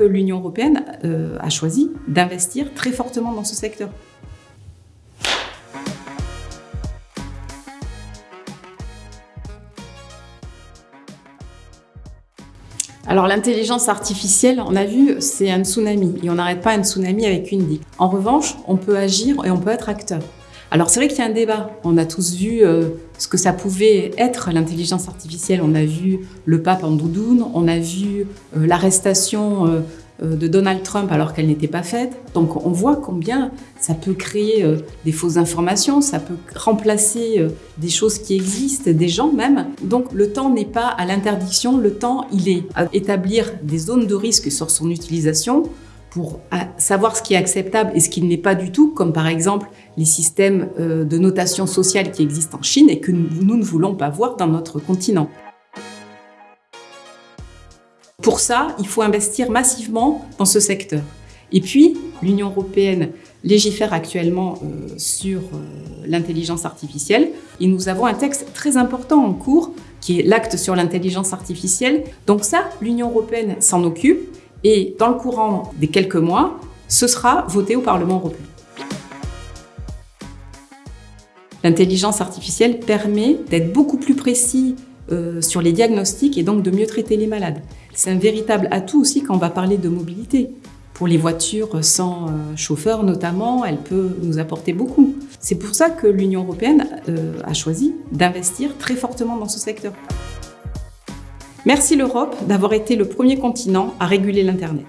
L'Union européenne euh, a choisi d'investir très fortement dans ce secteur. Alors l'intelligence artificielle, on a vu, c'est un tsunami et on n'arrête pas un tsunami avec une digue. En revanche, on peut agir et on peut être acteur. Alors c'est vrai qu'il y a un débat. On a tous vu euh, ce que ça pouvait être l'intelligence artificielle. On a vu le pape en doudoune, on a vu euh, l'arrestation euh, de Donald Trump alors qu'elle n'était pas faite. Donc on voit combien ça peut créer des fausses informations, ça peut remplacer des choses qui existent, des gens même. Donc le temps n'est pas à l'interdiction, le temps il est à établir des zones de risque sur son utilisation pour savoir ce qui est acceptable et ce qui ne l'est pas du tout, comme par exemple les systèmes euh, de notation sociale qui existent en Chine et que nous ne voulons pas voir dans notre continent. Pour ça, il faut investir massivement dans ce secteur. Et puis, l'Union européenne légifère actuellement euh, sur euh, l'intelligence artificielle et nous avons un texte très important en cours qui est l'acte sur l'intelligence artificielle. Donc ça, l'Union européenne s'en occupe et dans le courant des quelques mois, ce sera voté au Parlement européen. L'intelligence artificielle permet d'être beaucoup plus précis euh, sur les diagnostics et donc de mieux traiter les malades. C'est un véritable atout aussi quand on va parler de mobilité. Pour les voitures sans euh, chauffeur notamment, elle peut nous apporter beaucoup. C'est pour ça que l'Union européenne euh, a choisi d'investir très fortement dans ce secteur. Merci l'Europe d'avoir été le premier continent à réguler l'Internet.